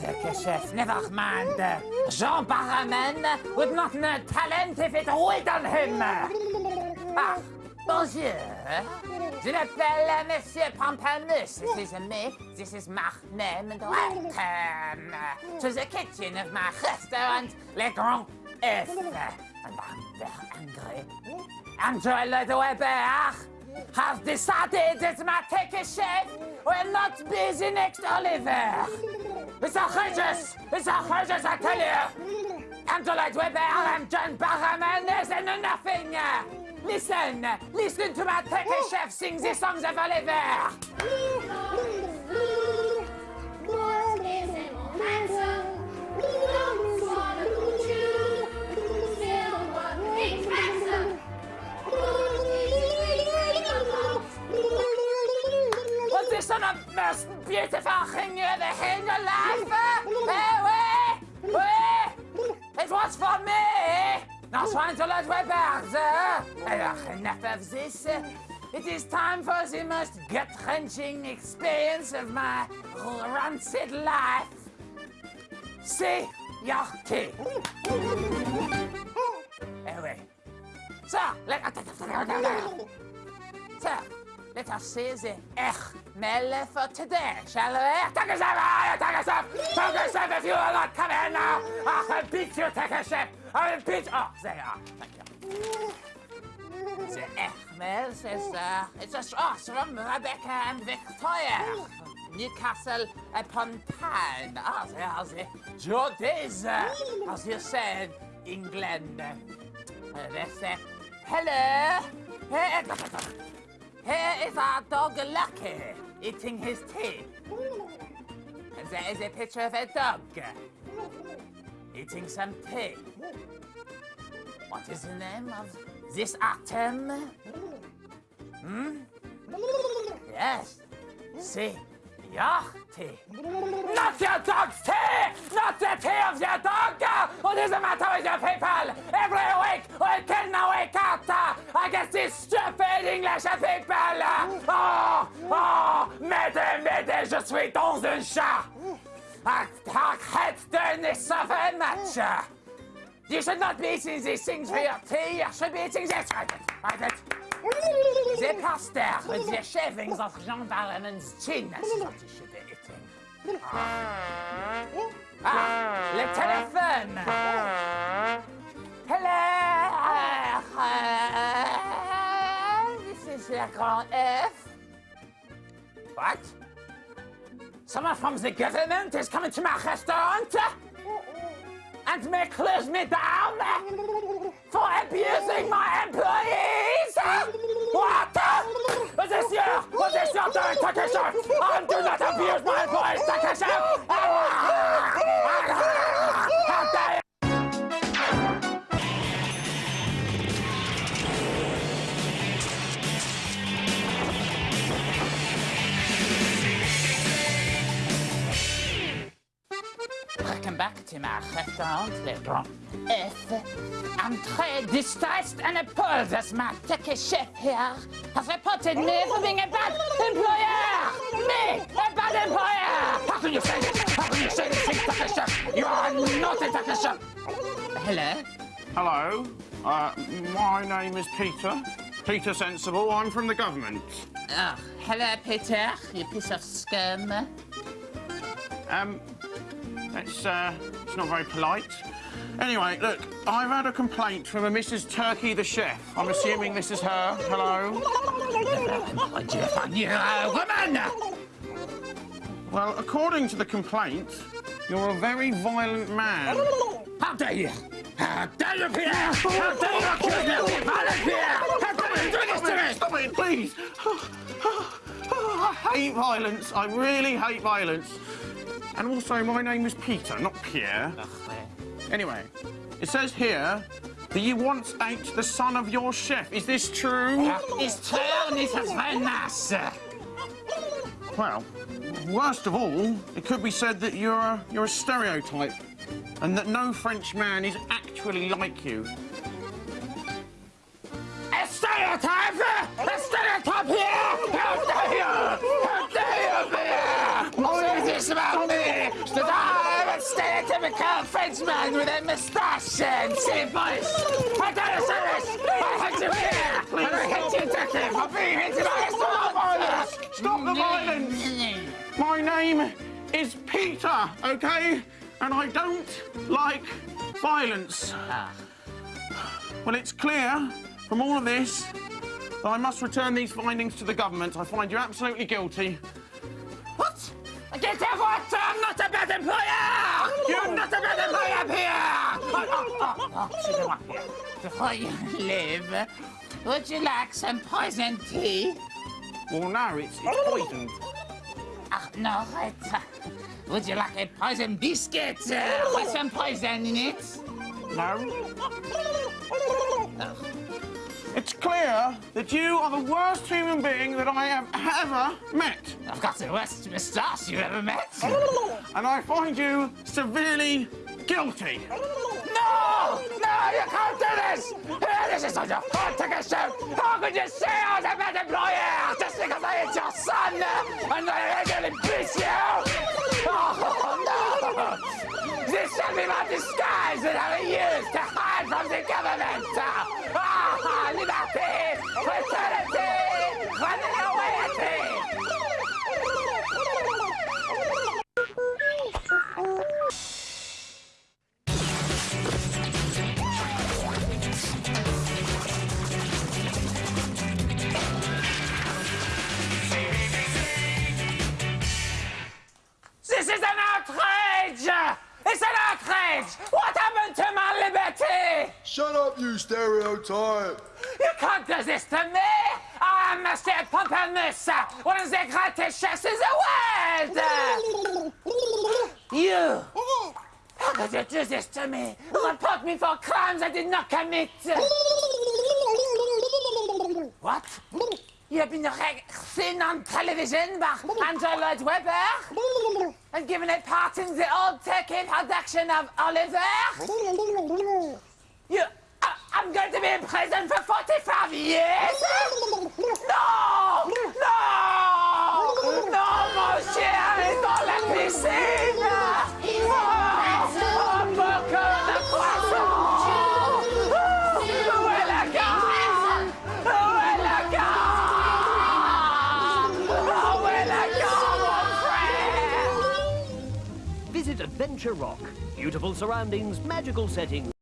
chef, never mind. Jean Barrowman would not know talent if it weighed on him. Ah, bonjour. Je m'appelle Monsieur Pamplemousse. This is me. This is my name and welcome to the kitchen of my restaurant, Le Grand F. And I'm very angry. Andrew Le Webber has decided that my take chef will not be the next Oliver. It's outrageous! It's outrageous, I tell you! Andrew Lloyd Webber and John Barrowman isn't nothing! Listen! Listen to my take chef sing the songs of Oliver! Trying to let Weber's. Enough of this. It is time for the most gut-wrenching experience of my rancid life. See your tea. Anyway. So, let, so, let us see the Echmel for today, shall we? Take a chef! Take a chef! Take a chef if you will not come in now! I will beat you, take a chef! I will beat Oh, there you are. Thank you. The Echmel says uh, it's a sauce from Rebecca and Victoria. Newcastle upon Tyne. Ah, there are the Geordies, uh, as you said, England. Uh, they hello. Here is our dog Lucky eating his tea. And there is a picture of a dog eating some tea. What is the name of this atom? Hmm? Yes. See, your tea. Not your dog's tea! Not the tea of your dog! What is the matter with your people? Every week we can now wake up against these stupid English people! Oh, oh, m'aidez, m'aidez, je suis dans un chat! Arrête de ne savez match! You should not be eating these things for your tea, you should be eating this, right. The pasta with the shavings of Jean Barrowman's chin, that's what you should be eating. Ah, le téléphone! Is the F. What? Someone from the government is coming to my restaurant and may close me down for abusing my Welcome back to my restaurant, Le Grand F. I'm très distressed and appalled as my ticket chef here has reported me for being a bad employer! Me, a bad employer! How can you say this? How can you say this ticket chef? You are not a ticket chef! Hello? Hello, uh, my name is Peter. Peter Sensible. I'm from the government. Oh, hello, Peter, you piece of scum. Um, it's, uh, it's not very polite. Anyway, look, I've had a complaint from a Mrs. Turkey the chef. I'm assuming this is her. Hello? Uh, woman! Well, according to the complaint, you're a very violent man. How dare you? How dare you, Peter? How dare you accuse me of being violent, Peter? How dare you do this to me? Stop it, please. I hate violence. I really hate violence. And also, my name is Peter, not Pierre. Anyway, it says here that you once ate the son of your chef. Is this true? It's true, and it was very nice. Well, worst of all, it could be said that you're a, you're a stereotype and that no French man is actually like you. A stereotype! A stereotype here! How dare you! How this about me? Should I a typical Frenchman with a moustache and silly voice. I don't understand this. I hate you here. And I hate you, Ducky, for being my Stop the violence! Stop the violence! My name is Peter, okay? And I don't like violence. Well, it's clear from all of this that I must return these findings to the government. I find you absolutely guilty. Get out what? I'm not a bad employer! You're not a bad employer, Pierre! Oh, oh, oh, oh, Before you leave, would you like some poison tea? Well, no, it's, it's poisoned. Ah, no, it, uh, would you like a poison biscuit uh, with some poison in it? No. It's clear that you are the worst human being that I have ever met. I've got the worst moustache you've ever met. And I find you severely guilty. No! No, you can't do this! Here, this is not your fault, ticket show! How could you say I was a bad employer just because I hit your son and I regularly beat you? Oh, no! This should be my disguise that I will use to hide Shut up, you stereotype! You can't do this to me! I am Monsieur Pamplemousse, one of the greatest chefs in the world! You! How could you do this to me? Report me for crimes I did not commit! What? You have been seen on television by Andrew Lloyd Webber and given a part in the old turkey production of Oliver? You, I, I'm going to be in prison for 45 years? No! No! No, mon cher, dans la piscine! Oh, frère? Visit Adventure Rock. Beautiful surroundings, magical settings.